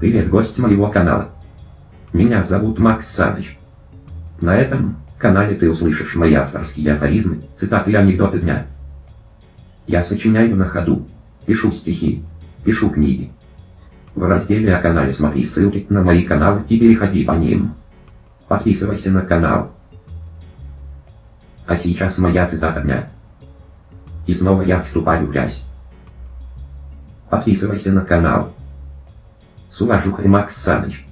Привет, гость моего канала. Меня зовут Макс Саныч. На этом канале ты услышишь мои авторские афоризмы, цитаты и анекдоты дня. Я сочиняю на ходу, пишу стихи, пишу книги. В разделе о канале смотри ссылки на мои каналы и переходи по ним. Подписывайся на канал. А сейчас моя цитата дня. И снова я вступаю в грязь. Подписывайся на канал. С уважухой Макс Саныч.